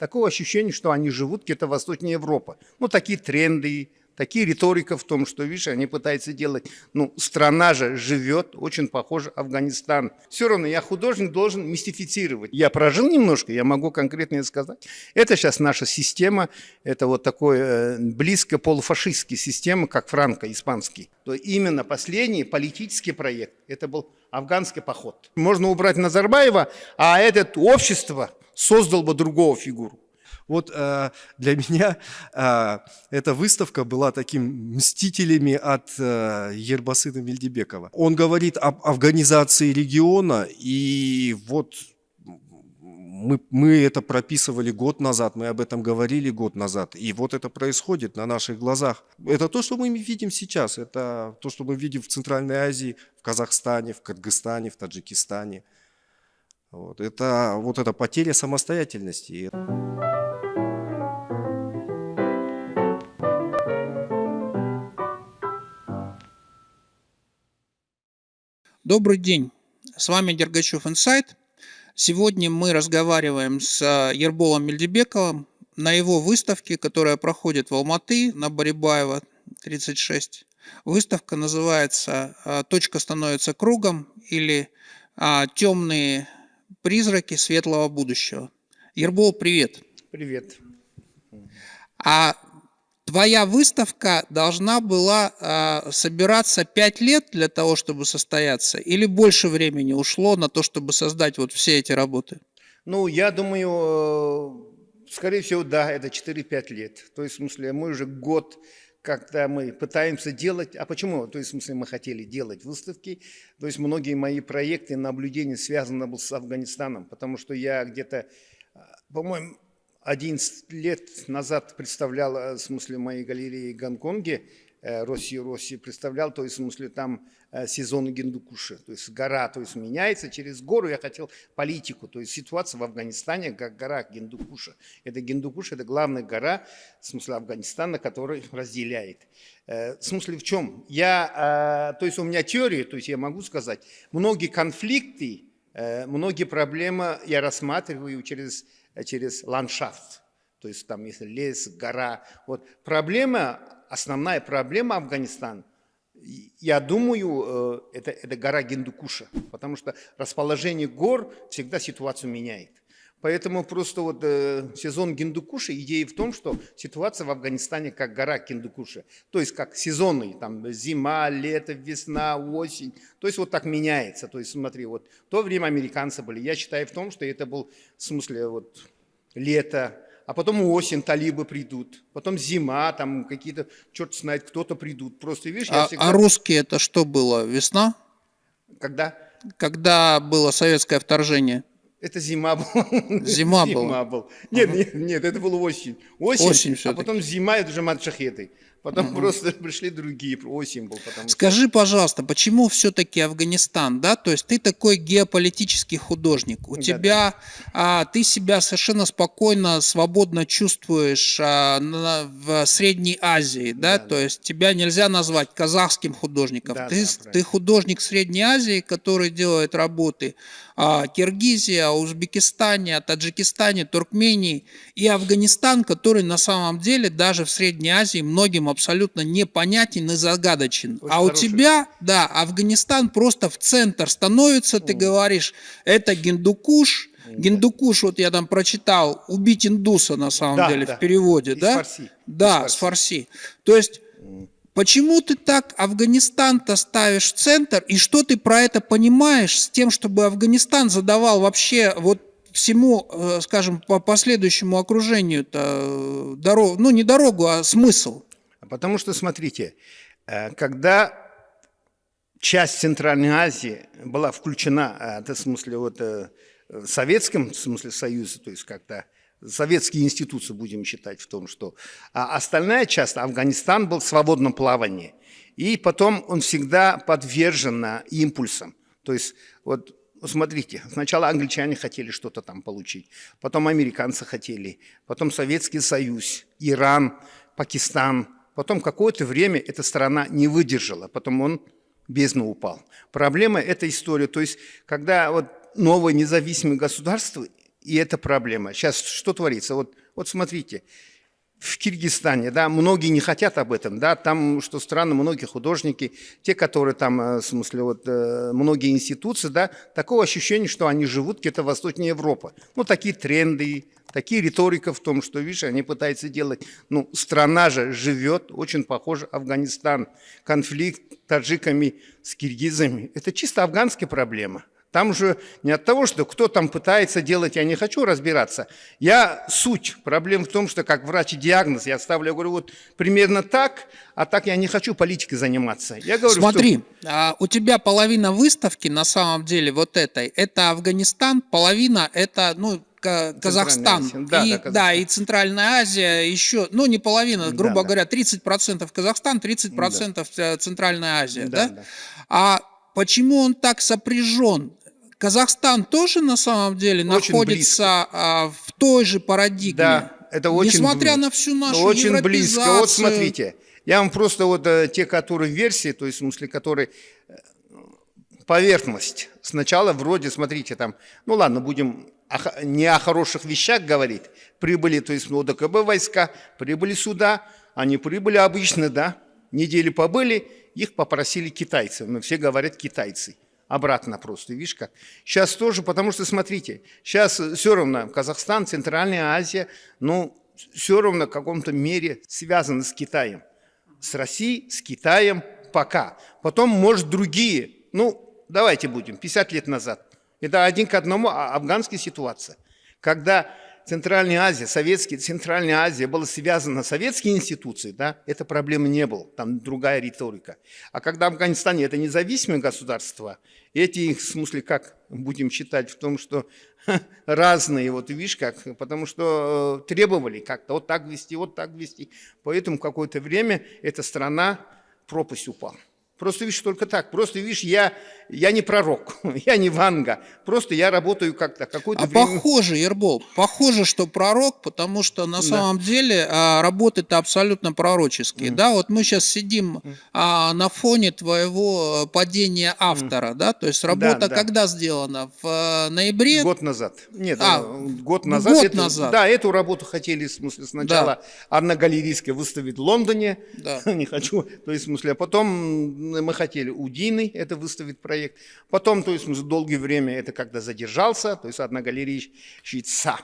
Такое ощущение, что они живут где-то восточнее Европы. Ну, такие тренды, такие риторика в том, что, видишь, они пытаются делать, ну, страна же живет, очень похоже Афганистан. Все равно я художник должен мистифицировать. Я прожил немножко, я могу конкретно сказать. Это сейчас наша система, это вот такой э, близко полуфашистская система, как франко-испанский. То именно последний политический проект, это был афганский поход. Можно убрать Назарбаева, а это общество создал бы другого фигуру. Вот э, для меня э, эта выставка была таким мстителями от э, Ербасына Мельдебекова. Он говорит об афганизации региона, и вот мы, мы это прописывали год назад, мы об этом говорили год назад, и вот это происходит на наших глазах. Это то, что мы видим сейчас, это то, что мы видим в Центральной Азии, в Казахстане, в Кыргызстане, в Таджикистане. Вот. Это вот эта потеря самостоятельности. Добрый день, с вами Дергачев Инсайт. Сегодня мы разговариваем с э, Ерболом Мельдебековым на его выставке, которая проходит в Алматы на Барибаева 36. Выставка называется э, «Точка становится кругом» или э, «Темные призраки светлого будущего». Ербол, привет. Привет. А Твоя выставка должна была э, собираться 5 лет для того, чтобы состояться, или больше времени ушло на то, чтобы создать вот все эти работы? Ну, я думаю, э, скорее всего, да, это 4-5 лет. То есть, в смысле, мы уже год, когда мы пытаемся делать... А почему? То есть, в смысле, мы хотели делать выставки. То есть, многие мои проекты, наблюдения связаны были с Афганистаном, потому что я где-то, э, по-моему, 11 лет назад представлял, э, в смысле, моей галереи Гонконге, э, Россию, Россию представлял, то есть, в смысле, там э, сезон Гиндукуша, то есть гора, то есть меняется, через гору я хотел политику, то есть ситуация в Афганистане, как гора Гиндукуша. Это Гиндукуш, это главная гора, в смысле, Афганистана, который разделяет. В смысле в чем? Я, то есть у меня теория, то есть я могу сказать, многие конфликты, многие проблемы я рассматриваю через через ландшафт. То есть там если лес, гора. Вот проблема, основная проблема Афганистана, я думаю, э, это, это гора Гиндукуша, потому что расположение гор всегда ситуацию меняет. Поэтому просто вот э, сезон Гиндукуша, идея в том, что ситуация в Афганистане как гора Гиндукуша. То есть как сезонный, там зима, лето, весна, осень. То есть вот так меняется. То есть смотри, вот в то время американцы были. Я считаю в том, что это был в смысле вот лето, а потом осень, талибы придут, потом зима, там какие-то, черт знает, кто-то придут. Просто видишь, а, всегда... а русские это что было, весна? Когда? Когда было советское вторжение? Это зима была. Зима, зима была. Нет, нет, нет, это было осень. Осень, осень а потом зима, это уже матшахеты. Потом угу. просто пришли другие. Потому Скажи, что... пожалуйста, почему все-таки Афганистан, да? То есть ты такой геополитический художник, у да, тебя, да. А, ты себя совершенно спокойно, свободно чувствуешь а, на, в Средней Азии, да? да? То да. есть тебя нельзя назвать казахским художником. Да, ты, да, ты художник Средней Азии, который делает работы о Киргизии, о Узбекистане, Таджикистане, Туркмении и Афганистан, который на самом деле даже в Средней Азии многим абсолютно непонятен и загадочен. Очень а у тебя, да, Афганистан просто в центр становится, ты говоришь, это Гиндукуш, Гиндукуш, вот я там прочитал, убить индуса на самом да, деле да. в переводе, Из да? Фарси. Да, Из с фарси. То есть Почему ты так Афганистан-то ставишь в центр, и что ты про это понимаешь с тем, чтобы Афганистан задавал вообще вот всему, э, скажем, по последующему окружению-то э, дорогу, ну не дорогу, а смысл? Потому что, смотрите, э, когда часть Центральной Азии была включена, в смысле, вот, в Советском в смысле Союзе, то есть как-то советские институции будем считать в том, что а остальная часть, Афганистан был в свободном плавании. И потом он всегда подвержен импульсам. То есть вот смотрите, сначала англичане хотели что-то там получить, потом американцы хотели, потом Советский Союз, Иран, Пакистан. Потом какое-то время эта страна не выдержала, потом он бездну упал. Проблема – эта история. То есть, когда вот новое независимое государство И это проблема. Сейчас что творится? Вот, вот смотрите, в Киргизстане, да, многие не хотят об этом, да, там, что странно, многие художники, те, которые там, э, в смысле, вот, э, многие институции, да, такого ощущения, что они живут где-то восточнее Европы. Ну, такие тренды, такие риторика в том, что, видишь, они пытаются делать, ну, страна же живет, очень похоже, Афганистан, конфликт таджиками с киргизами, это чисто афганская проблема. Там же не от того, что кто там пытается делать, я не хочу разбираться. Я суть. Проблема в том, что как врач диагноз я ставлю, я говорю, вот примерно так, а так я не хочу политикой заниматься. Я говорю, Смотри, что... а, у тебя половина выставки на самом деле вот этой, это Афганистан, половина это, ну, Казахстан. Да, и, да, Казахстан. да, и Центральная Азия еще, ну не половина, грубо да, говоря, 30% Казахстан, 30% да. Центральная Азия. Да, да? Да. А почему он так сопряжен? Казахстан тоже на самом деле очень находится близко. в той же парадигме. Да, это очень Несмотря близко. на всю нашу Очень близко. Вот смотрите, я вам просто вот э, те, которые версии, то есть в смысле, которые э, поверхность. Сначала вроде, смотрите, там, ну ладно, будем не о хороших вещах говорить. Прибыли, то есть ну, ОДКБ войска, прибыли сюда, они прибыли обычно, да, недели побыли, их попросили китайцы. Но все говорят китайцы обратно просто, видишь как. Сейчас тоже, потому что, смотрите, сейчас все равно Казахстан, Центральная Азия, ну, все равно в каком-то мере связаны с Китаем. С Россией, с Китаем пока. Потом, может, другие, ну, давайте будем, 50 лет назад. Это один к одному а, афганская ситуация. Когда Центральная Азия, Советские, Центральная Азия была связана с советскими институцией, да, это проблемы не было, там другая риторика. А когда в Афганистане это независимое государство, эти, в смысле, как будем считать в том, что разные, вот видишь как, потому что э, требовали как-то вот так вести, вот так вести. Поэтому какое-то время эта страна пропасть упала. Просто видишь, только так. Просто видишь, я, я не пророк, я не Ванга. Просто я работаю как-то. Какое-то а время... похоже, Ербол, похоже, что пророк, потому что на да. самом деле а, работы-то абсолютно пророческие. Mm. Да, вот мы сейчас сидим mm. а, на фоне твоего падения автора, mm. да, то есть работа да, да. когда сделана? В а, ноябре? Год назад. Нет, а, э, год назад. Год эту, назад. Да, эту работу хотели, в смысле, сначала да. Анна Галерийская выставить в Лондоне. Да. не хочу, то есть, в смысле, а потом мы хотели у Дины это выставить проект. Потом, то есть мы долгое время это когда задержался, то есть одна галерейщица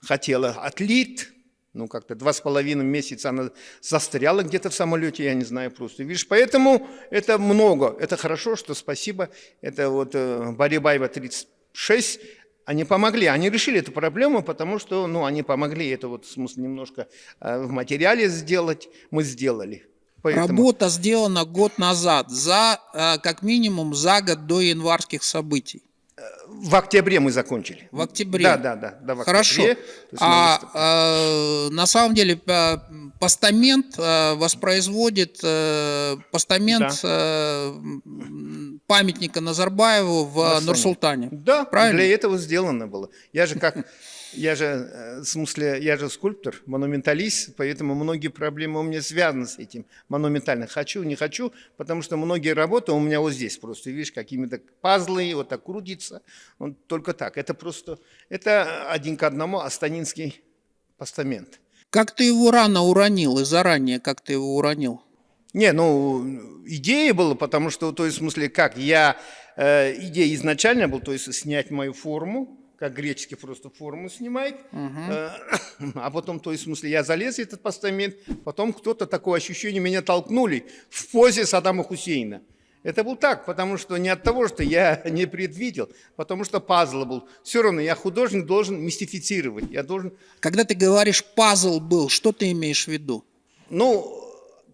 хотела отлит, ну как-то два с половиной месяца она застряла где-то в самолете, я не знаю просто. Видишь, поэтому это много, это хорошо, что спасибо. Это вот э, Барибаева 36, они помогли, они решили эту проблему, потому что, ну, они помогли это вот, в смысле, немножко э, в материале сделать, мы сделали. Поэтому... Работа сделана год назад, за, э, как минимум за год до январских событий. В октябре мы закончили. В октябре. Да, да, да. да в Хорошо. А, а на самом деле э, постамент воспроизводит постамент да. памятника Назарбаеву в Нур-Султане. Да, Правильно? для этого сделано было. Я же как я же, э, в смысле, я же скульптор, монументалист, поэтому многие проблемы у меня связаны с этим монументально. Хочу, не хочу, потому что многие работы у меня вот здесь просто, видишь, какими-то пазлы, вот так крутится. Он только так. Это просто, это один к одному астанинский постамент. Как ты его рано уронил и заранее, как ты его уронил? Не, ну, идея была, потому что, то есть, в смысле, как, я, э, идея изначально была, то есть, снять мою форму, как греческий просто форму снимает, угу. а потом, то есть, в смысле, я залез в этот постамент, потом кто-то такое ощущение меня толкнули в позе Саддама Хусейна. Это был так, потому что не от того, что я не предвидел, потому что пазл был. Все равно я художник должен мистифицировать, я должен... Когда ты говоришь «пазл был», что ты имеешь в виду? Ну,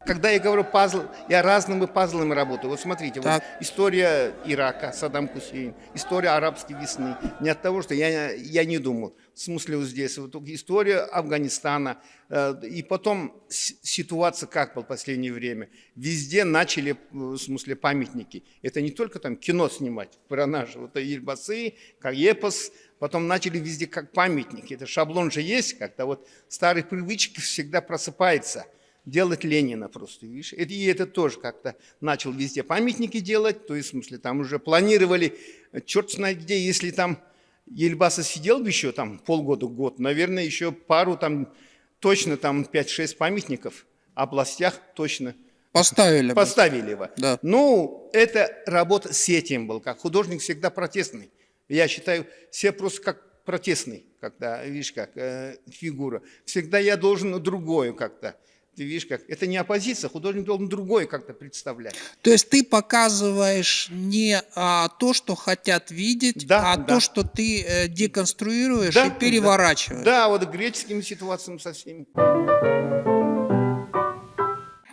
когда я говорю пазл, я разными пазлами работаю. Вот смотрите, вот история Ирака, Саддам Хусейн, история арабской весны. Не от того, что я, я не думал. В смысле вот здесь, вот история Афганистана. Э, и потом ситуация как в последнее время. Везде начали, в смысле, памятники. Это не только там кино снимать про наши, вот Ильбасы, как Епос, потом начали везде как памятники. Это шаблон же есть как-то, вот старые привычки всегда просыпаются делать Ленина просто, видишь. И это тоже как-то начал везде памятники делать, то есть, в смысле, там уже планировали, черт знает где, если там Ельбаса сидел бы еще там полгода, год, наверное, еще пару там, точно там 5-6 памятников областях точно Поставили бы. поставили его. Да. Ну, это работа с этим был, как художник всегда протестный. Я считаю, все просто как протестный, когда, видишь, как э, фигура. Всегда я должен другое как-то. Ты видишь, как это не оппозиция, художник должен другое как-то представлять. То есть ты показываешь не а, то, что хотят видеть, Да, а да. то, что ты э, деконструируешь Да, и переворачиваешь. Да, вот греческими ситуациями со всеми.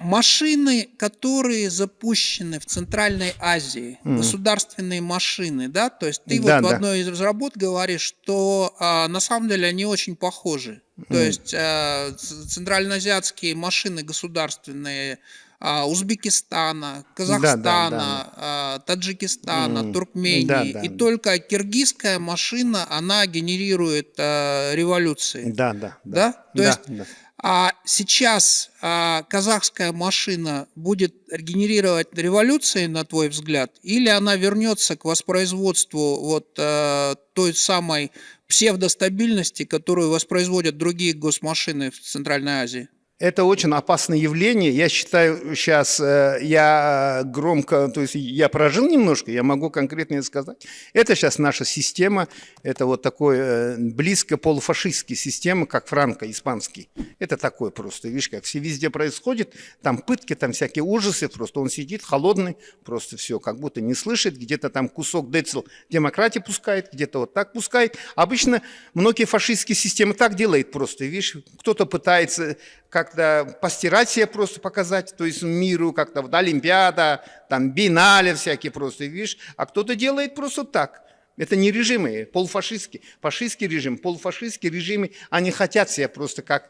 Машины, которые запущены в Центральной Азии, государственные машины, да, то есть ты Да, вот в да. одной из работ говоришь, что а, на самом деле они очень похожи. То есть а, центральноазиатские машины государственные а, Узбекистана, Казахстана, а, Таджикистана, М, Туркмении, да, да, и да. только киргизская машина, она генерирует а, революции. Да, да. Да? То да, есть да. А сейчас а, казахская машина будет генерировать революции, на твой взгляд, или она вернется к воспроизводству вот а, той самой псевдостабильности, которую воспроизводят другие госмашины в Центральной Азии? Это очень опасное явление. Я считаю, сейчас э, я громко, то есть я прожил немножко, я могу конкретно сказать. Это сейчас наша система, это вот такой э, близко полуфашистский система, как франко-испанский. Это такое просто, видишь, как все везде происходит, там пытки, там всякие ужасы, просто он сидит холодный, просто все, как будто не слышит, где-то там кусок децл демократии пускает, где-то вот так пускает. Обычно многие фашистские системы так делают просто, видишь, кто-то пытается как-то постирать себя просто показать, то есть миру как-то вот Олимпиада, там бинале всякие просто, видишь, а кто-то делает просто так. Это не режимы полуфашистские, фашистский режим, полуфашистские режимы, они хотят себя просто как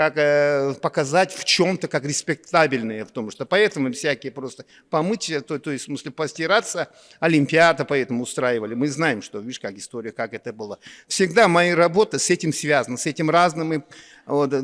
как э, показать в чем-то как респектабельные, потому что поэтому всякие просто помыть, то, то есть в смысле постираться, Олимпиада поэтому устраивали. Мы знаем, что, видишь, как история, как это было. Всегда моя работа с этим связана, с этим разными вот,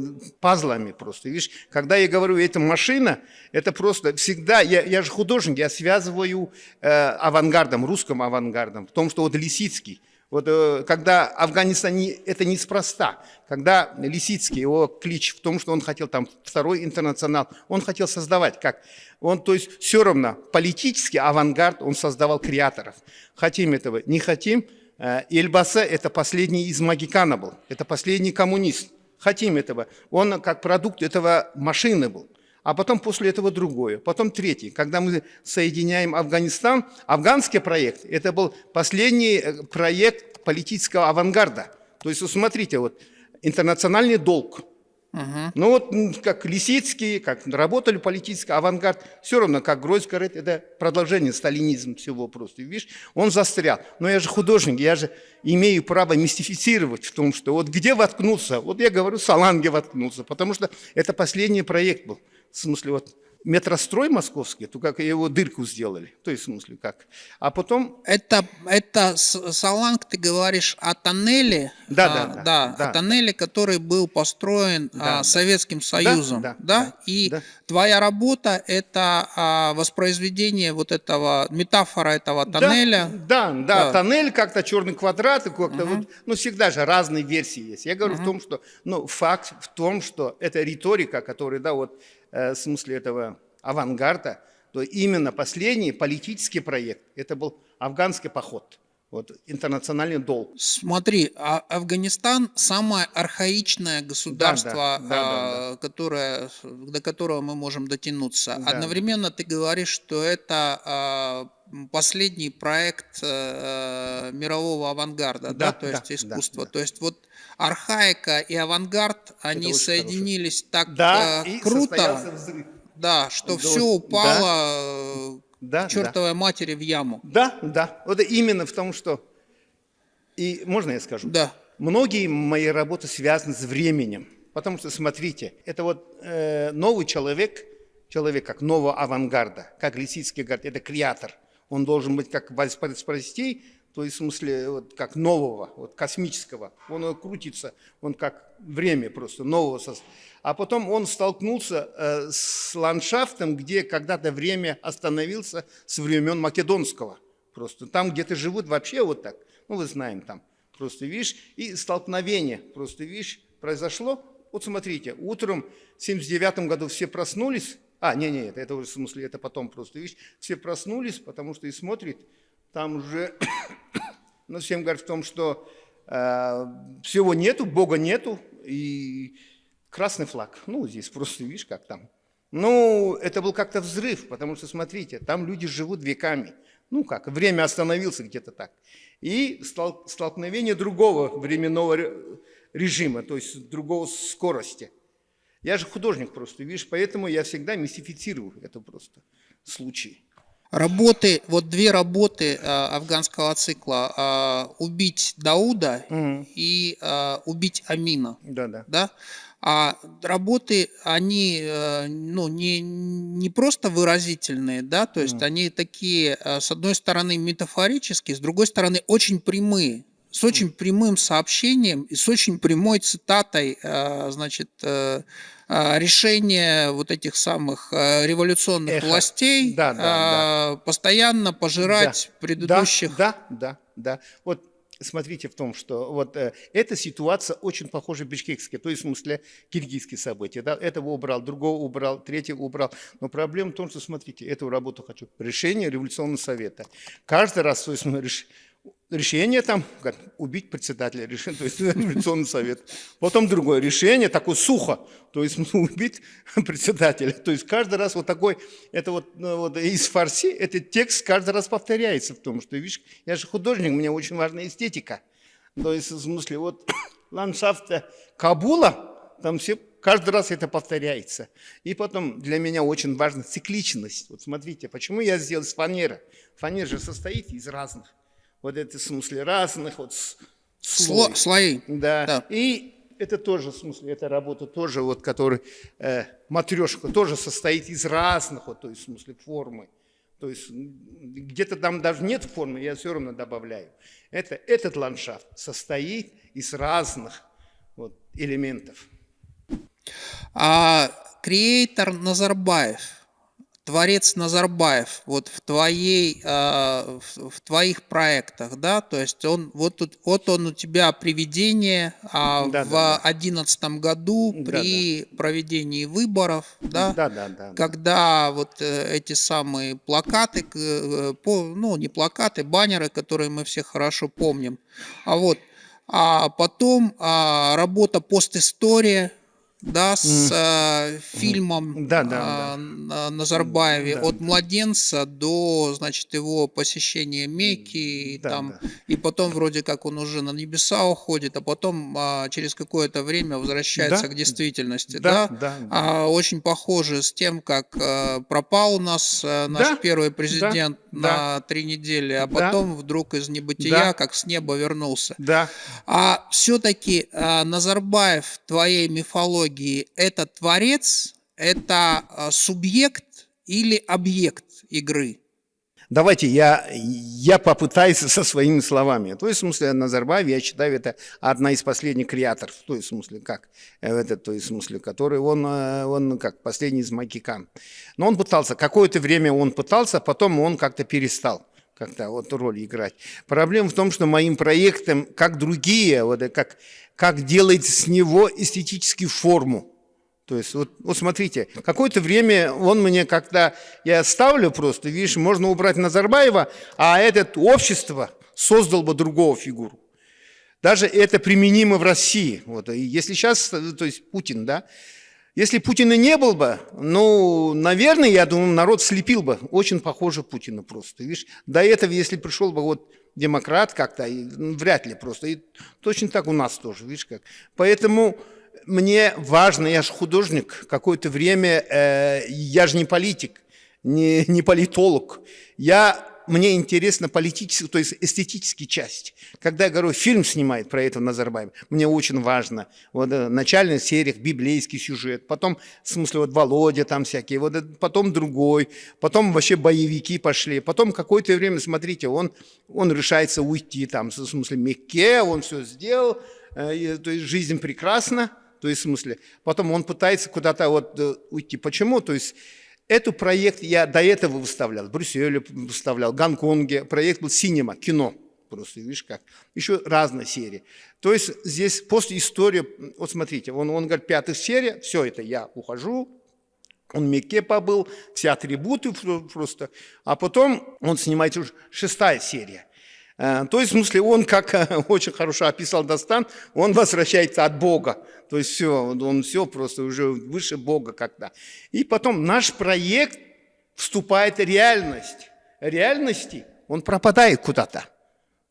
пазлами просто. Видишь, когда я говорю, это машина, это просто всегда, я, я же художник, я связываю э, авангардом, русским авангардом, в том, что вот Лисицкий, вот э, когда Афганистан, это неспроста, когда Лисицкий, его клич в том, что он хотел там второй интернационал, он хотел создавать как, он, то есть все равно политический авангард, он создавал креаторов. Хотим этого, не хотим, э, Эльбаса это последний из Магикана был, это последний коммунист. Хотим этого, он как продукт этого машины был а потом после этого другое, потом третий. Когда мы соединяем Афганистан, афганский проект, это был последний э, проект политического авангарда. То есть, вот смотрите, вот интернациональный долг. Ну вот как Лисицкий, как работали политический авангард, все равно, как Гройс говорит, это продолжение сталинизма всего просто. Видишь, он застрял. Но я же художник, я же имею право мистифицировать в том, что вот где воткнулся, вот я говорю, Саланге воткнулся, потому что это последний проект был. В смысле, вот метрострой московский, то как его дырку сделали, то есть в смысле как. А потом Это, это Саланг, ты говоришь о тоннеле, Да, а, да, да, да. о тоннеле, который был построен а, Да. Советским Союзом, да, да, да, и да. твоя работа это а, воспроизведение вот этого метафора этого тоннеля. Да, да, да, Да. тоннель как-то черный квадрат, и как-то вот, ну всегда же разные версии есть. Я говорю в том, что, ну факт в том, что это риторика, которая, да, вот в смысле этого авангарда, то именно последний политический проект, это был афганский поход, вот интернациональный долг. Смотри, а- Афганистан самое архаичное государство, Да, да, да, да, а, которое, до которого мы можем дотянуться. Да. Одновременно ты говоришь, что это м, последний проект э, мирового авангарда, да, Да, то да, есть да, искусство. да. То есть вот архаика и авангард, они соединились так Да, э, круто, да, что Да, все да. упало Да, к чертовой матери в яму. Да, да, вот именно в том, что... И можно я скажу? Да. Многие мои работы связаны с временем. Потому что, смотрите, это вот э, новый человек, человек как нового авангарда, как Лисицкий говорит, это креатор. Он должен быть как воспроизвести, то есть в смысле вот, как нового, вот, космического. Он э, крутится, он как время просто нового. А потом он столкнулся э, с ландшафтом, где когда-то время остановился с времен Македонского. Просто там где-то живут вообще вот так. Ну, вы знаем там. просто видишь, и столкновение, просто видишь, произошло. Вот смотрите, утром в 79 году все проснулись, а, не, не, это, это в смысле, это потом просто, видишь, все проснулись, потому что и смотрит, там уже, ну, всем говорят в том, что э, всего нету, Бога нету, и красный флаг, ну, здесь просто, видишь, как там. Ну, это был как-то взрыв, потому что, смотрите, там люди живут веками. Ну как, время остановился где-то так. И столкновение другого временного режима, то есть другого скорости. Я же художник просто, видишь, поэтому я всегда мистифицирую это просто случай. Работы, вот две работы э, афганского цикла э, «Убить Дауда» угу. и э, «Убить Амина». Да, да. да? А работы, они э, ну, не, не просто выразительные, да, то есть mm. они такие, э, с одной стороны, метафорические, с другой стороны, очень прямые, с очень прямым сообщением и с очень прямой цитатой, э, значит, решения вот этих самых революционных Эхо. властей да, да, да. постоянно пожирать да. предыдущих. Да, да, да. Вот смотрите в том, что вот э, эта ситуация очень похожа бишкекская, то есть в смысле киргизские события. Да? Этого убрал, другого убрал, третьего убрал. Но проблема в том, что, смотрите, эту работу хочу. Решение революционного совета. Каждый раз, то есть, решение там, как убить председателя, решение, то есть революционный совет. Потом другое решение, такое сухо, то есть убить председателя. То есть каждый раз вот такой, это вот, ну, вот из фарси, этот текст каждый раз повторяется в том, что, видишь, я же художник, мне очень важна эстетика. То есть в смысле вот ландшафт Кабула, там все каждый раз это повторяется. И потом для меня очень важна цикличность. Вот смотрите, почему я сделал. Фанера же состоит из разных вот это в смысле разных вот слой. слои. Да. да. И это тоже, в смысле, эта работа тоже, вот, который, э, матрешка тоже состоит из разных, вот, то есть, в смысле, формы. То есть, где-то там даже нет формы, я все равно добавляю. Это, этот ландшафт состоит из разных вот, элементов. А креатор Назарбаев – творец Назарбаев вот в твоей э, в, твоих проектах да? То есть он вот тут вот он у тебя приведение а да, в одиннадцатом да, году при да. проведении выборов да, да, да, да, когда вот э, эти самые плакаты э, ну не плакаты баннеры которые мы все хорошо помним. А вот а потом а, работа постистория да, с э, фильмом да, да, э, да. Назарбаеве да. от младенца до, значит, его посещения Мекки, и, да, там, да. и потом вроде как он уже на небеса уходит, а потом э, через какое-то время возвращается да. к действительности, да, да? да, да. А, очень похоже с тем, как э, пропал у нас э, наш да. первый президент да. на да. три недели, а потом да. вдруг из небытия, да. как с неба вернулся. Да. А все-таки э, Назарбаев твоей мифологии психологии это творец, это а, субъект или объект игры? Давайте я, я попытаюсь со своими словами. То есть, в смысле, Назарбаев, я считаю, это одна из последних креаторов. То есть, в смысле, как? Это, то есть, в смысле, который он, э, он как последний из Макикан. Но он пытался, какое-то время он пытался, потом он как-то перестал как-то вот роль играть. Проблема в том, что моим проектом, как другие, вот, как как делать с него эстетическую форму. То есть, вот, вот смотрите, какое-то время он мне как-то, я ставлю просто, видишь, можно убрать Назарбаева, а это общество создал бы другого фигуру. Даже это применимо в России. Вот, и если сейчас, то есть Путин, да, если Путина не был бы, ну, наверное, я думаю, народ слепил бы. Очень похоже Путина просто. Видишь, до этого, если пришел бы вот демократ как-то, вряд ли просто. И точно так у нас тоже, видишь как. Поэтому мне важно, я же художник, какое-то время, э, я же не политик, не, не политолог. Я мне интересна политическая, то есть эстетическая часть. Когда я говорю, фильм снимает про это Назарбаев, мне очень важно. Вот э, начальная серия, библейский сюжет, потом, в смысле, вот Володя там всякие, вот э, потом другой, потом вообще боевики пошли, потом какое-то время, смотрите, он, он решается уйти там, в смысле, Мекке, он все сделал, э, то есть жизнь прекрасна, то есть в смысле, потом он пытается куда-то вот уйти. Почему? То есть Эту проект я до этого выставлял, в Брюсселе выставлял, в Гонконге. Проект был «Синема», кино. просто, видишь как. Еще разная серия. То есть здесь после истории, вот смотрите, он, он говорит, пятая серия, все это я ухожу, он в Мекке побыл, все атрибуты просто. А потом он снимает уже шестая серия. Э, то есть, в смысле, он, как э, очень хорошо описал Достан, он возвращается от Бога. То есть все, он все просто уже выше Бога когда. И потом наш проект вступает в реальность. Реальности он пропадает куда-то.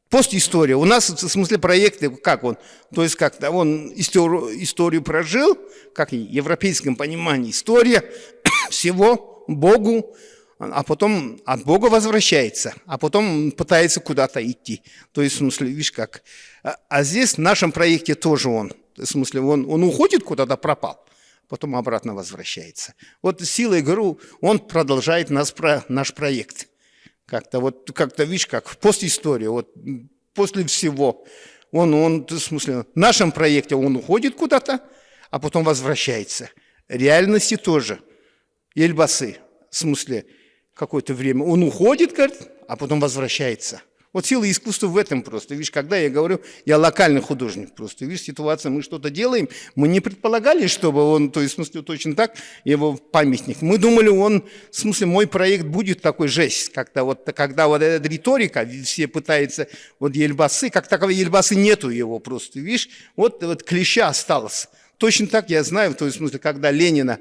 Постистория. У нас, в смысле, проекты, как он? То есть, как-то он историю, историю прожил, как в европейском понимании, история всего Богу, а потом от Бога возвращается, а потом пытается куда-то идти. То есть, в смысле, видишь как. А, а здесь в нашем проекте тоже он. В смысле, он, он уходит куда-то, пропал, потом обратно возвращается. Вот силой ГРУ он продолжает нас, про, наш проект. Как-то вот, как-то, видишь, как постистория, вот после всего. Он, он, в смысле, в нашем проекте он уходит куда-то, а потом возвращается. Реальности тоже. Ельбасы, в смысле, какое-то время. Он уходит, говорит, а потом возвращается. Вот сила искусства в этом просто. Видишь, когда я говорю, я локальный художник просто. Видишь, ситуация, мы что-то делаем, мы не предполагали, чтобы он, то есть, в смысле, точно так, его памятник. Мы думали, он, в смысле, мой проект будет такой жесть, как-то вот, когда вот эта риторика, все пытаются, вот Ельбасы, как таковой Ельбасы нету его просто, видишь, вот, вот клеща осталось. Точно так я знаю, в смысле, когда Ленина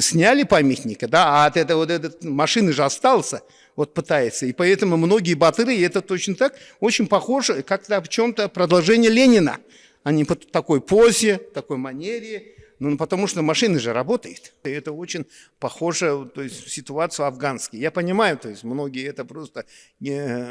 сняли памятника, да, а от этой вот этой машины же остался, вот пытается. И поэтому многие батыры, это точно так, очень похоже, как-то в чем-то продолжение Ленина. Они по такой позе, такой манере, ну, потому что машина же работает. И это очень похоже, то есть, ситуацию афганскую. Я понимаю, то есть, многие это просто не,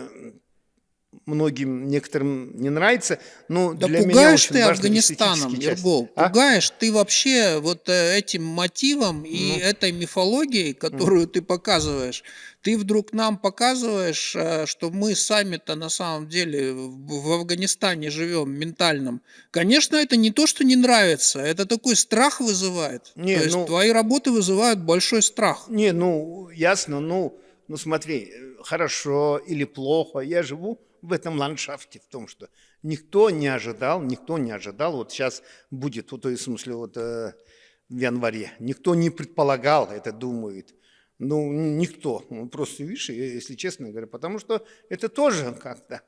многим некоторым не нравится. Но да для пугаешь меня ты Афганистаном, Ергол, а? пугаешь ты вообще вот э, этим мотивом и Ну. этой мифологией, которую ты показываешь. Ты вдруг нам показываешь, э, что мы сами-то на самом деле в Афганистане живем ментальном. Конечно, это не то, что не нравится, это такой страх вызывает. Не, то есть ну- твои работы вызывают большой страх. Не, ну, ясно, ну, ну смотри, э, хорошо или плохо, я живу в этом ландшафте, в том, что никто не ожидал, никто не ожидал, вот сейчас будет, вот, в смысле, вот э, в январе, никто не предполагал это, думает, ну, никто, ну, просто, видишь, если честно говоря, потому что это тоже как-то,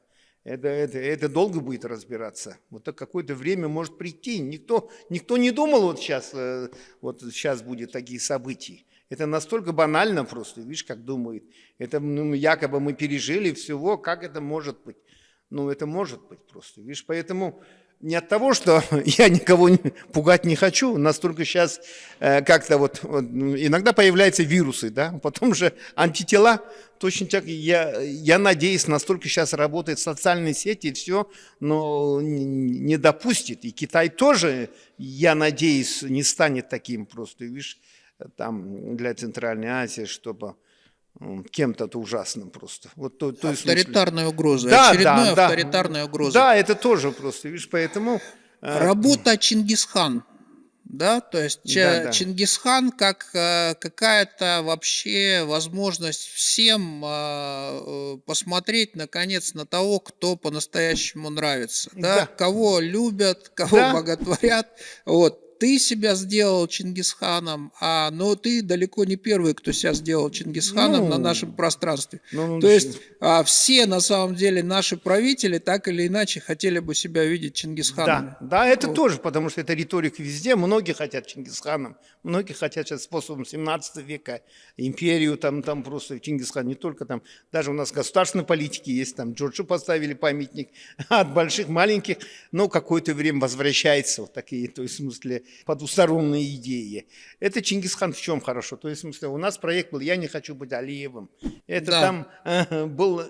это, это, это долго будет разбираться. Вот так какое-то время может прийти. Никто, никто не думал вот сейчас, э, вот сейчас будет такие события. Это настолько банально просто, видишь, как думает. Это ну, якобы мы пережили всего, как это может быть? Ну, это может быть просто, видишь, поэтому не от того, что я никого пугать не хочу, настолько сейчас э, как-то вот, вот, иногда появляются вирусы, да, потом же антитела, точно так, я, я надеюсь, настолько сейчас работает социальные сети и все, но не допустит, и Китай тоже, я надеюсь, не станет таким просто, видишь, там для Центральной Азии, чтобы кем-то ужасным просто. Вот то, то в смысле- Авторитарная угроза, Да, очередная да, да. авторитарная угроза. Да, это тоже просто, видишь, поэтому... э, Работа Чингисхан. Да, то есть Да, Ча- да. Чингисхан как э, какая-то вообще возможность всем э, э, посмотреть наконец на того, кто по-настоящему нравится, да, Да. кого любят, кого Да. боготворят. Вот ты себя сделал Чингисханом, а но ты далеко не первый, кто себя сделал Чингисханом на Ну, нашем пространстве. ну, ну, То есть а, все на самом деле наши правители так или иначе хотели бы себя видеть Чингисханом. Да, да, это тоже, потому что это риторика везде. Многие хотят Чингисханом, многие хотят сейчас способом 17 века, империю там, там просто Чингисхан, не только там, даже у нас государственной политики есть, там Джорджу поставили памятник от больших, маленьких, но какое-то время возвращается вот такие, то есть в смысле потусторонние идеи. Это Чингисхан в чем хорошо? То есть в смысле у нас проект был «Я не хочу быть Алиевым». Это Да. там э, был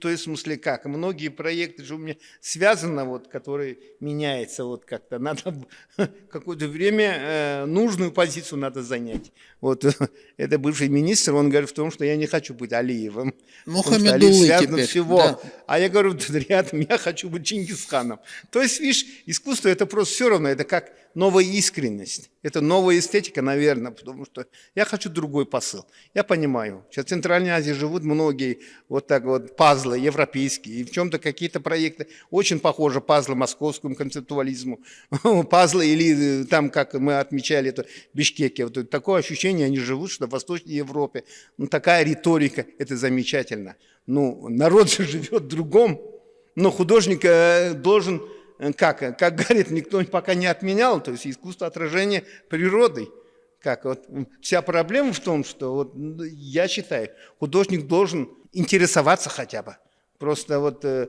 То есть, в смысле, как? Многие проекты же у меня связаны, вот, которые меняются вот как-то. Надо какое-то время э, нужную позицию надо занять. Вот это бывший министр, он говорит в том, что я не хочу быть Алиевым. что Алиев связан теперь, всего. да. А я говорю, рядом, я хочу быть Чингисханом. То есть, видишь, искусство это просто все равно, это как новая искренность. Это новая эстетика, наверное, потому что я хочу другой посыл. Я понимаю, сейчас в Центральной Азии живут многие вот так вот пазлы европейские, и в чем-то какие-то проекты очень похожи пазлы московскому концептуализму, пазлы или э, там, как мы отмечали, это Бишкеке. Вот такое ощущение, они живут, что в Восточной Европе. Ну, такая риторика, это замечательно. Ну, народ же живет в другом, но художник э, должен как, э, как говорит, никто пока не отменял, то есть искусство отражения природы. Как, вот, вся проблема в том, что вот, я считаю, художник должен интересоваться хотя бы. Просто вот э,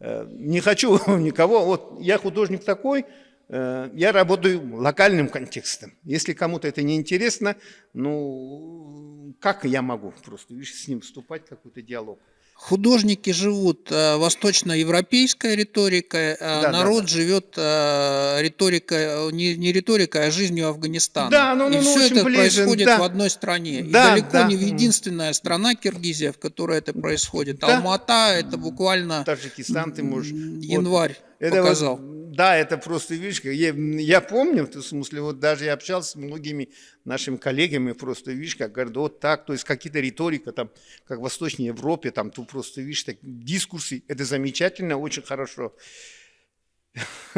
э, не хочу никого, вот я художник такой, э, я работаю локальным контекстом. Если кому-то это не интересно, ну как я могу просто с ним вступать в какой-то диалог? Художники живут э, восточноевропейской риторикой, а Да, народ да, да. живет э, риторикой, не, не риторикой, а жизнью Афганистана. Да, ну, И ну, ну, все это ближе, происходит да. в одной стране. И Да, далеко да. не в единственная страна Киргизия, в которой это происходит. Да. Алмата это буквально Таджикистан ты можешь... м, вот январь Это вот, показал. Да, это просто, видишь, я, я помню, в смысле, вот даже я общался с многими нашими коллегами, просто, видишь, как говорят, вот так, то есть какие-то риторика, там, как в Восточной Европе, там, ты просто, видишь, так, дискурсы, это замечательно, очень хорошо.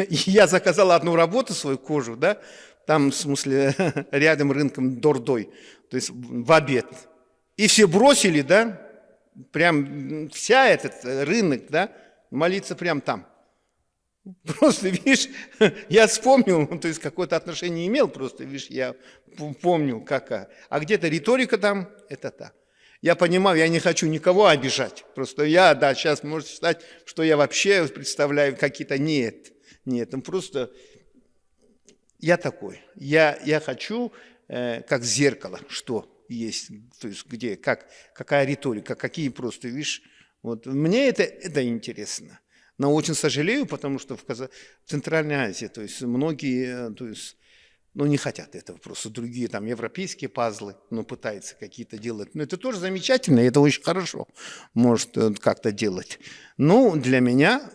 Я заказал одну работу, свою кожу, да, там, в смысле, рядом рынком Дордой, то есть в обед. И все бросили, да, прям вся этот рынок, да, молиться прям там. Просто, видишь, я вспомнил, то есть какое-то отношение имел, просто, видишь, я помню, какая. А где-то риторика там, это так. Я понимаю, я не хочу никого обижать. Просто я, да, сейчас может считать, что я вообще представляю какие-то... Нет, нет, ну просто я такой. Я, я хочу, э, как зеркало, что есть, то есть где, как, какая риторика, какие просто, видишь, вот мне это, это интересно. Но очень сожалею, потому что в, Каза... в Центральной Азии, то есть многие, э, то есть, ну, не хотят этого, просто другие там европейские пазлы, ну, пытаются какие-то делать. Но это тоже замечательно, это очень хорошо, может э, как-то делать. Ну, для меня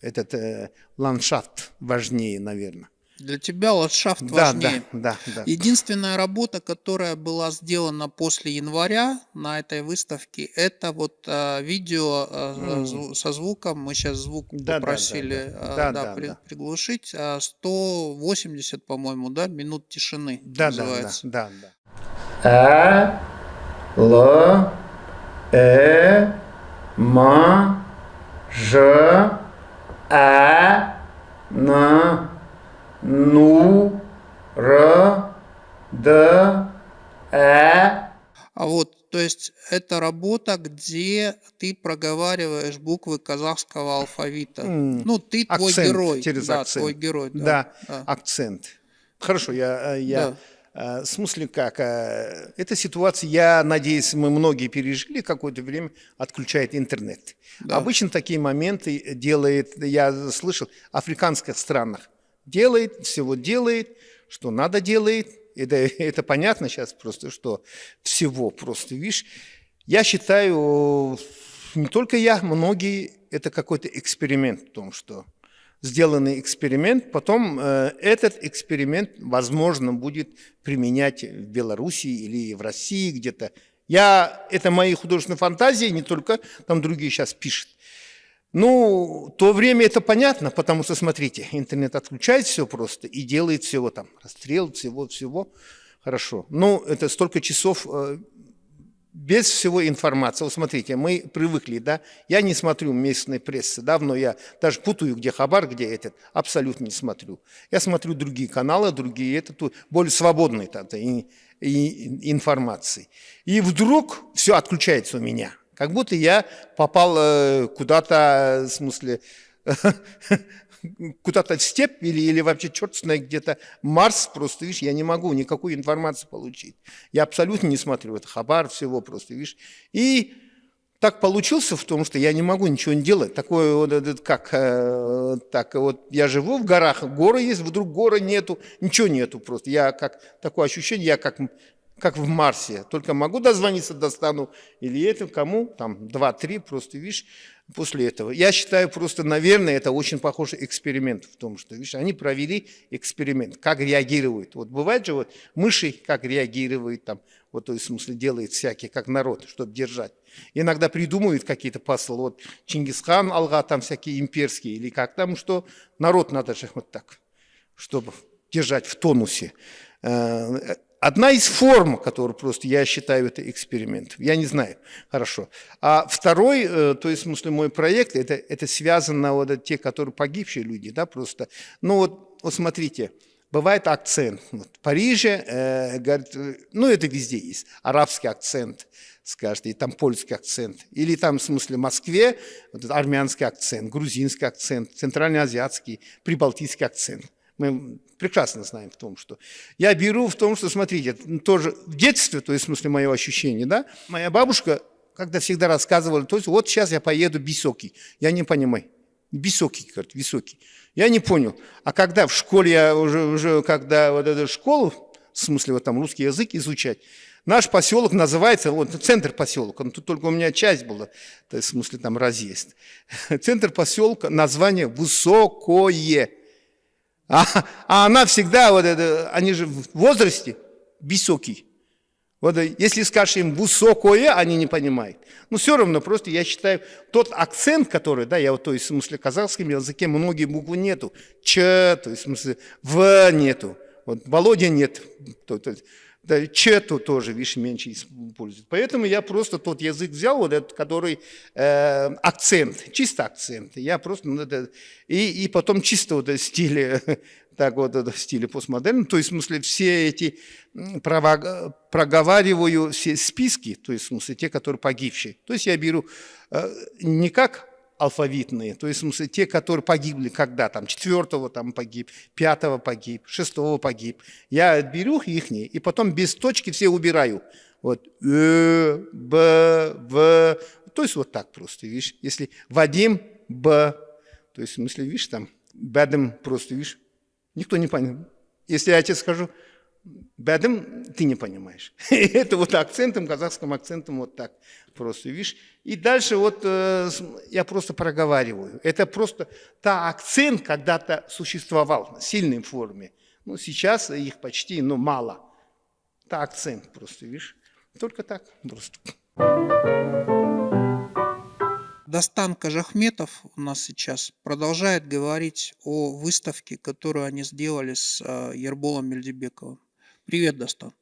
этот э, ландшафт важнее, наверное. Для тебя ландшафт Да, важнее. да, да, да. Единственная работа, которая была сделана после января на этой выставке, это вот э, видео э, М. зву- со звуком. Мы сейчас звук Да, да, да, попросили да. э, Да, да, да, при- да. приглушить. А 180, по-моему, да, минут тишины Да, да, да, называется. да, да. Э, Л, Э, М, Ж, Э, Н, Ну, Р, Д, Э. А вот, то есть это работа, где ты проговариваешь буквы казахского алфавита. М, Ну, ты твой акцент, герой. через да, акцент. твой герой. Да, Да, да. акцент. Хорошо, я, э, я э, в смысле как, э, эта ситуация, я надеюсь, мы многие пережили, какое-то время отключает интернет. Да. Обычно такие моменты делает, я слышал, в африканских странах делает, всего делает, что надо делает. Это, это понятно сейчас просто, что всего просто, видишь. Я считаю, не только я, многие, это какой-то эксперимент в том, что сделанный эксперимент, потом э, этот эксперимент, возможно, будет применять в Беларуси или в России где-то. Я, это мои художественные фантазии, не только, там другие сейчас пишут. Ну, то время это понятно, потому что, смотрите, интернет отключает все просто и делает всего там, расстрел, всего-всего. Хорошо. Ну, это столько часов э, без всего информации. Вот смотрите, мы привыкли, да, я не смотрю местной прессы, давно я даже путаю, где Хабар, где этот, абсолютно не смотрю. Я смотрю другие каналы, другие, это тут более свободные тогда и, и- информации. И вдруг все отключается у меня, как будто я попал э, куда-то, в смысле, куда-то в степь или, или вообще черт знает где-то Марс просто, видишь, я не могу никакой информации получить. Я абсолютно не смотрю, это хабар всего просто, видишь. И так получился в том, что я не могу ничего не делать. Такое вот, этот, как, э, так вот, я живу в горах, горы есть, вдруг горы нету, ничего нету просто. Я как, такое ощущение, я как как в Марсе. Только могу дозвониться, достану. Или это кому? Там два-три, просто, видишь, после этого. Я считаю просто, наверное, это очень похожий эксперимент в том, что, видишь, они провели эксперимент, как реагируют. Вот бывает же вот мыши, как реагируют там, вот то есть, в смысле, делает всякие, как народ, чтобы держать. Иногда придумывают какие-то посылы, вот Чингисхан, Алга, там всякие имперские, или как там, что народ надо же вот так, чтобы держать в тонусе. Одна из форм, которую просто я считаю это эксперимент. Я не знаю. Хорошо. А второй, э, то есть, в смысле, мой проект, это, это связано вот те, которые погибшие люди, да, просто. Ну вот, вот смотрите, бывает акцент. Вот в Париже, э, говорит, э, ну это везде есть, арабский акцент, скажете, и там польский акцент. Или там, в смысле, в Москве, вот армянский акцент, грузинский акцент, центральноазиатский, прибалтийский акцент. Мы прекрасно знаем в том, что... Я беру в том, что, смотрите, тоже в детстве, то есть, в смысле, мое ощущение, да, моя бабушка, когда всегда рассказывала, то есть, вот сейчас я поеду высокий. Я не понимаю. Высокий, говорит, высокий. Я не понял. А когда в школе, я уже, уже когда вот эту школу, в смысле, вот там русский язык изучать, Наш поселок называется, вот центр поселка, ну, тут только у меня часть была, то есть в смысле там разъезд. Центр поселка, название Высокое. А, а она всегда, вот это, они же в возрасте высокий. Вот если скажешь им высокое, они не понимают. Но все равно, просто я считаю, тот акцент, который, да, я вот, то есть, в смысле, казахском языке многие буквы нету. Ч, то есть, в смысле, В нету. Вот Володя нет. То, то, да, чету тоже, видишь, меньше используют. Поэтому я просто тот язык взял, вот этот, который э, акцент, чисто акцент. Я просто, ну, это, и, и потом чисто вот стиле, так вот в стиле постмодерн, то есть, в смысле, все эти права, проговариваю все списки, то есть, в смысле, те, которые погибшие. То есть я беру э, не как алфавитные, то есть, в смысле, те, которые погибли когда, там, четвертого там погиб, пятого погиб, шестого погиб. Я беру их и потом без точки все убираю. Вот, э, б, в, то есть вот так просто, видишь. Если Вадим, б, то есть, в смысле, видишь, там, бадым просто, видишь, никто не понял. Если я тебе скажу, бадым, ты не понимаешь. Это вот акцентом, казахским акцентом вот так просто, видишь. И дальше вот э, я просто проговариваю. Это просто та акцент когда-то существовал в сильной форме. Ну, сейчас их почти, ну, мало. Та акцент просто, видишь. Только так просто. Дастан Кажахметов у нас сейчас продолжает говорить о выставке, которую они сделали с э, Ерболом Мельдебековым. Привет, Дастан.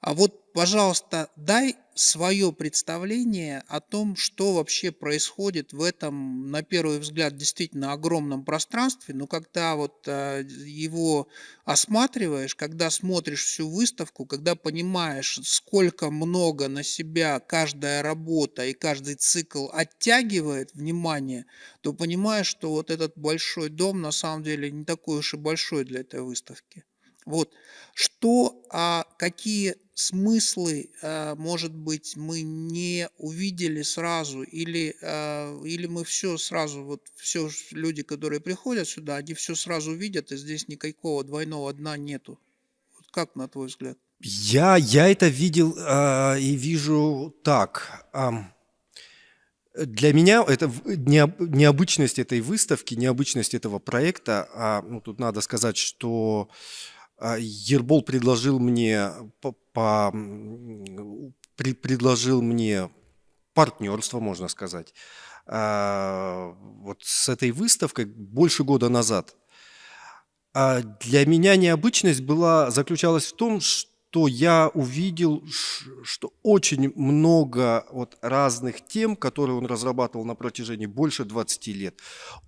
А вот, пожалуйста, дай свое представление о том, что вообще происходит в этом, на первый взгляд, действительно огромном пространстве, но когда вот э, его осматриваешь, когда смотришь всю выставку, когда понимаешь, сколько много на себя каждая работа и каждый цикл оттягивает внимание, то понимаешь, что вот этот большой дом на самом деле не такой уж и большой для этой выставки. Вот. Что, а, какие смыслы, а, может быть, мы не увидели сразу, или, а, или мы все сразу, вот все люди, которые приходят сюда, они все сразу видят, и здесь никакого двойного дна нету. Вот как на твой взгляд? Я, я это видел э, и вижу так. Э, для меня это необычность этой выставки, необычность этого проекта. А, ну, тут надо сказать, что а, Ербол предложил мне, по, по, при, предложил мне партнерство, можно сказать, а, вот с этой выставкой больше года назад. А для меня необычность была, заключалась в том, что то я увидел, что очень много вот разных тем, которые он разрабатывал на протяжении больше 20 лет,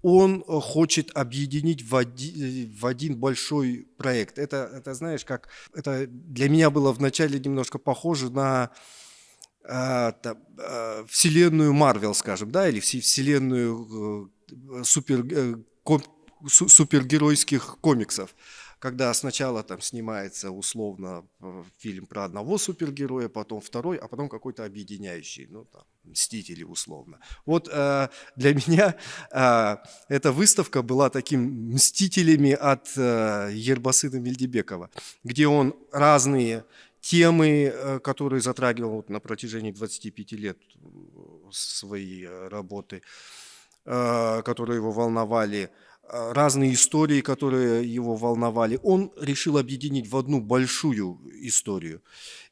он э, хочет объединить в один, в один большой проект. Это, это, знаешь, как это для меня было вначале немножко похоже на э, там, э, вселенную Марвел, скажем, да, или вселенную э, супер, э, ком, супергеройских комиксов когда сначала там снимается условно э, фильм про одного супергероя, потом второй, а потом какой-то объединяющий, ну там, Мстители условно. Вот э, для меня э, эта выставка была таким Мстителями от э, Ербасына Мельдебекова, где он разные темы, э, которые затрагивал вот на протяжении 25 лет э, своей работы, которые его волновали, разные истории, которые его волновали, он решил объединить в одну большую историю.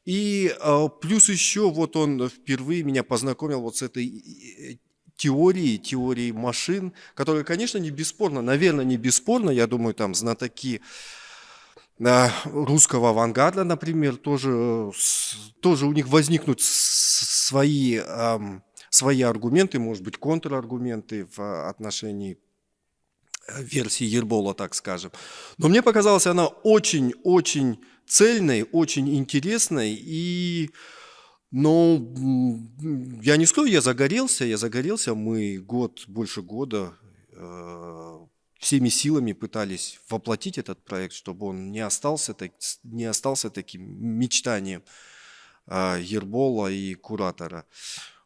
И э, плюс еще вот он впервые меня познакомил вот с этой э, теорией, теорией машин, которая, конечно, не бесспорно, наверное, не бесспорно, я думаю, там знатоки э, русского авангарда, например, тоже, э, тоже у них возникнут свои, свои аргументы, может быть, контраргументы в отношении э, версии Ербола, так скажем. Но мне показалась она очень-очень цельной, очень интересной и м, я не скажу, я загорелся, я загорелся. Мы год, больше года э, всеми силами пытались воплотить этот проект, чтобы он не остался, так, не остался таким мечтанием э, Ербола и куратора.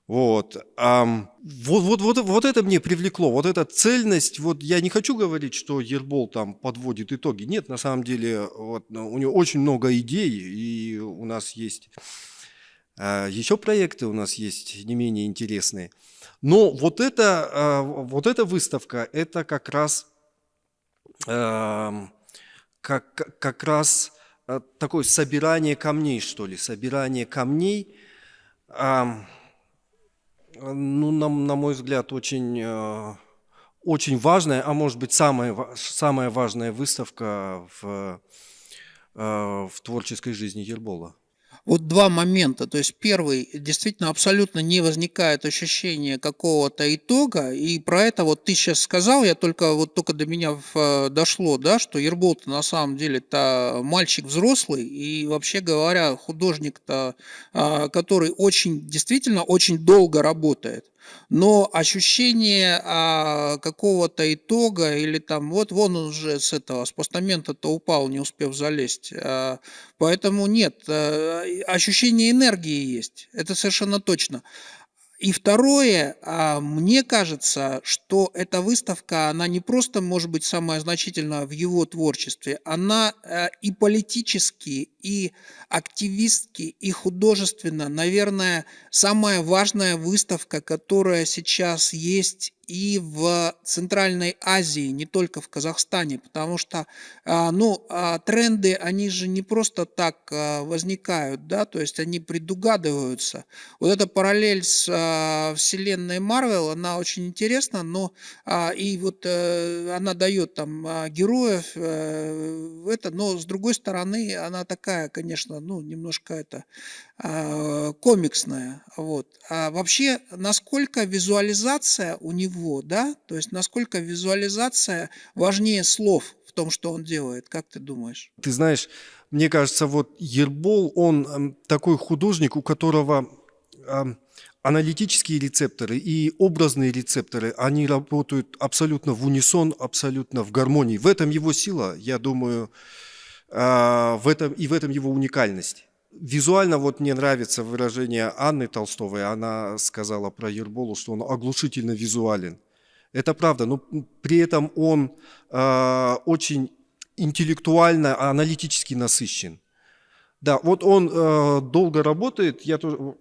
Вот. ам, вот, вот, вот, вот это мне привлекло, вот эта цельность. Вот я не хочу говорить, что Ербол там подводит итоги. Нет, на самом деле вот, ну, у него очень много идей, и у нас есть а, еще проекты, у нас есть не менее интересные. Но вот, это, а, вот эта выставка, это как раз, ам, как, как- раз а, такое собирание камней, что ли, собирание камней. ам, ну, на, на мой взгляд, очень, э, очень важная, а может быть, самая, самая важная выставка в, э, в творческой жизни Ербола. Вот два момента. То есть первый, действительно абсолютно не возникает ощущения какого-то итога, и про это вот ты сейчас сказал, я только вот только до меня в, э, дошло, да, что ербол на самом деле это мальчик взрослый, и вообще говоря, художник-то, а, который очень, действительно очень долго работает. Но ощущение а, какого-то итога или там вот вон он уже с этого с постамента-то упал, не успев залезть. а, Поэтому нет, э, ощущение энергии есть, это совершенно точно. И второе, а, мне кажется, что эта выставка, она не просто может быть самая значительная в его творчестве, она э, и политически, и активистски, и художественно, наверное, самая важная выставка, которая сейчас есть и в Центральной Азии, не только в Казахстане, потому что, а, ну, а, тренды, они же не просто так а, возникают, да, то есть они предугадываются. Вот эта параллель с вселенной Марвел, она очень интересна, но и вот э, она дает там героев, э, это, но с другой стороны, она такая, конечно, ну, немножко это комиксная, вот. А вообще, насколько визуализация у него, да, то есть насколько визуализация важнее слов в том, что он делает, как ты думаешь? Ты знаешь, мне кажется, вот Ербол, он эм, такой художник, у которого эм, аналитические рецепторы и образные рецепторы, они работают абсолютно в унисон, абсолютно в гармонии. В этом его сила, я думаю, э, в этом, и в этом его уникальность. Визуально вот мне нравится выражение Анны Толстовой. Она сказала про Ерболу, что он оглушительно визуален. Это правда, но при этом он э, очень интеллектуально, аналитически насыщен. Да, вот он э, долго работает. Я тоже,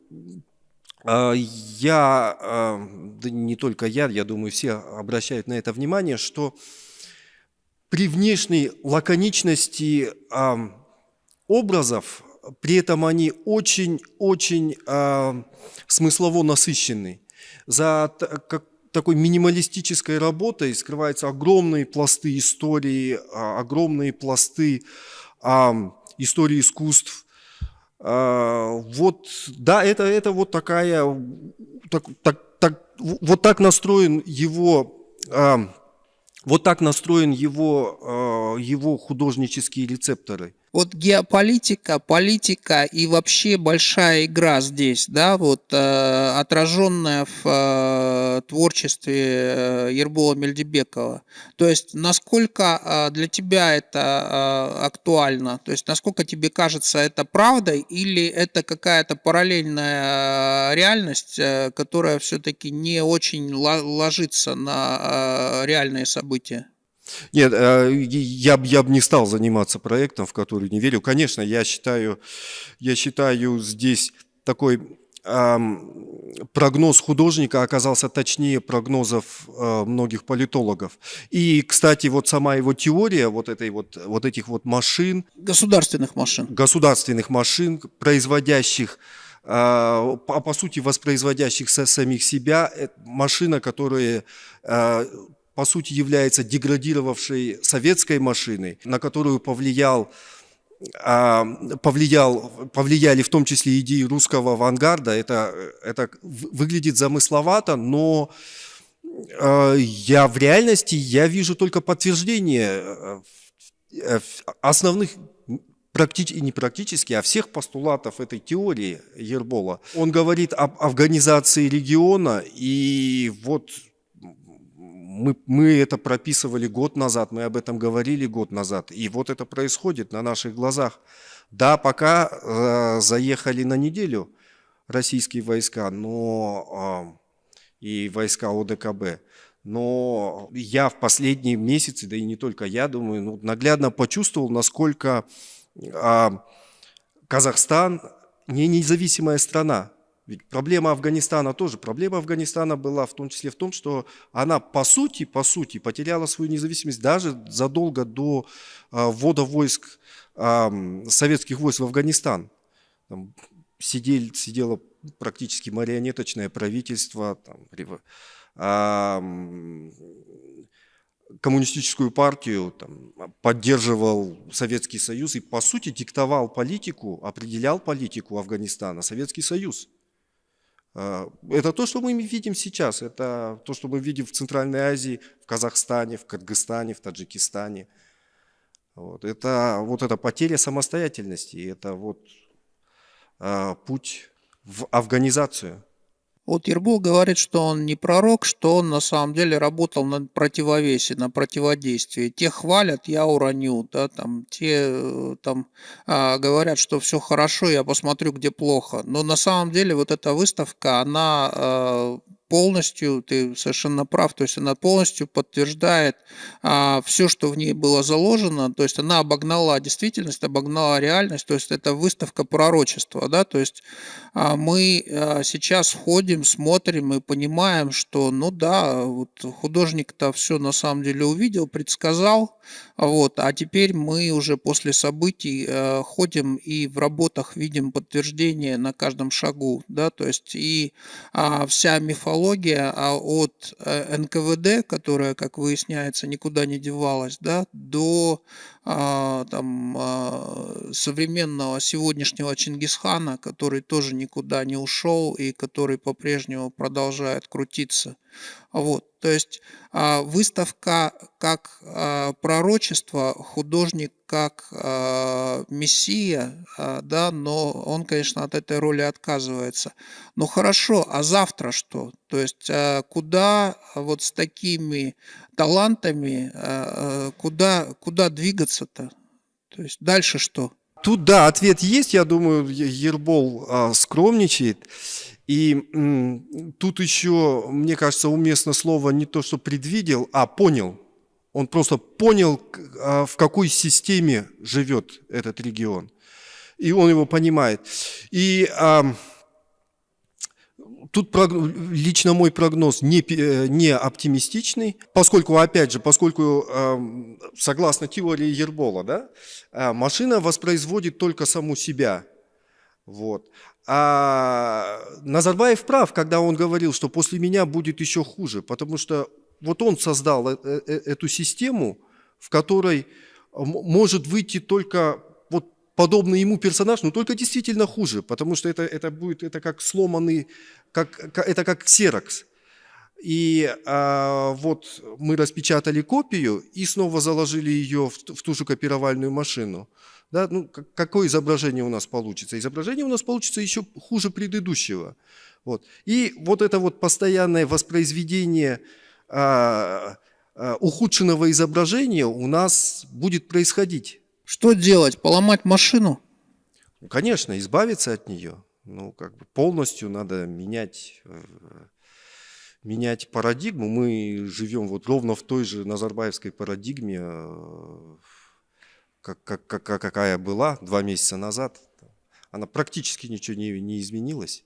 я, да не только я, я думаю, все обращают на это внимание, что при внешней лаконичности образов, при этом они очень-очень э, смыслово насыщены. За как, такой минималистической работой скрываются огромные пласты истории, а, огромные пласты а, истории искусств. А, Вот, да, это, это вот такая, так, так, так, вот так настроен его, а, вот так настроен его, а, его художнические рецепторы. Вот геополитика, политика и вообще большая игра здесь, да, вот э, отраженная в э, творчестве э, Ербола Мельдебекова. То есть насколько э, для тебя это э, актуально? То есть насколько тебе кажется это правдой или это какая-то параллельная э, реальность, э, которая все-таки не очень ло- ложится на э, реальные события? Нет, э, я, я бы не стал заниматься проектом, в который не верю. Конечно, я считаю, я считаю здесь такой прогноз художника оказался точнее прогнозов э, многих политологов. И, кстати, вот сама его теория вот, этой вот, вот этих вот машин, Государственных машин. государственных машин, производящих, а по, сути воспроизводящих самих себя, машина, которая по сути является деградировавшей советской машиной, на которую повлиял а, повлиял, повлияли в том числе идеи русского авангарда. Это, это выглядит замысловато, но э, я в реальности я вижу только подтверждение э, э, основных практически, не практически, а всех постулатов этой теории Ербола. Он говорит об афганизации региона, и вот мы, мы это прописывали год назад, мы об этом говорили год назад, и вот это происходит на наших глазах. Да, пока э, заехали на неделю российские войска, но э, и войска ОДКБ, но я в последние месяцы, да и не только я, думаю, ну, наглядно почувствовал, насколько а, Казахстан не независимая страна. Ведь проблема Афганистана тоже. Проблема Афганистана была в том числе в том, что она по сути, по сути потеряла свою независимость даже задолго до а, ввода войск, а, советских войск в Афганистан. Там сидели, сидело практически марионеточное правительство, там, а, коммунистическую партию, там, поддерживал Советский Союз и, по сути, диктовал политику, определял политику Афганистана Советский Союз. А, Это то, что мы видим сейчас, это то, что мы видим в Центральной Азии, в Казахстане, в Кыргызстане, в Таджикистане. Вот. Это вот эта потеря самостоятельности, это вот а, путь в афганизацию. Вот Ербол говорит, что он не пророк, что он на самом деле работал на противовесе, на противодействии. Те хвалят, я уроню, да, там, те э, там а, говорят, что все хорошо, я посмотрю, где плохо. Но на самом деле вот эта выставка, она а, полностью, ты совершенно прав, то есть она полностью подтверждает все, что в ней было заложено, то есть она обогнала действительность, обогнала реальность, то есть это выставка пророчества, да, то есть а, мы а, сейчас ходим, смотрим и понимаем, что, ну да, вот художник-то все на самом деле увидел, предсказал, вот, а теперь мы уже после событий э, ходим и в работах видим подтверждение на каждом шагу, да, то есть и а, вся мифология а, от э, НКВД, которая, как выясняется, никуда не девалась, да, до там а, современного сегодняшнего Чингисхана, который тоже никуда не ушел и который по-прежнему продолжает крутиться. Вот, то есть а, выставка как а, пророчество, художник как а, мессия, а, да, но он, конечно, от этой роли отказывается. Ну хорошо, а завтра что? То есть а, куда вот с такими талантами, а, а, куда, куда двигаться-то? То есть дальше что? Тут, да, ответ есть. Я думаю, Ербол а, скромничает. И м, тут еще, мне кажется, уместно слово не то, что предвидел, а понял. Он просто понял, а, в какой системе живет этот регион. И он его понимает. И ам, Тут лично мой прогноз не, э, не оптимистичный, поскольку, опять же, поскольку, эм, согласно теории Ербола, да, э, машина воспроизводит только саму себя. Вот. А Назарбаев прав, когда он говорил, что после меня будет еще хуже, потому что вот он создал э- эту систему, в которой может выйти только подобный ему персонаж, но только действительно хуже, потому что это, это будет это как сломанный, как, ка- это как ксерокс. И а, вот мы распечатали копию и снова заложили ее в, в ту же копировальную машину. Да, ну, как- какое изображение у нас получится? Изображение у нас получится еще хуже предыдущего. Вот. И вот это вот постоянное воспроизведение а, а, ухудшенного изображения у нас будет происходить. Что делать? Поломать машину? Ну, Конечно, избавиться от нее. Ну, как бы полностью надо менять, э, менять парадигму. Мы живем вот ровно в той же Назарбаевской парадигме, э, как, как, как- какая была два месяца назад. Она практически ничего не, не изменилась.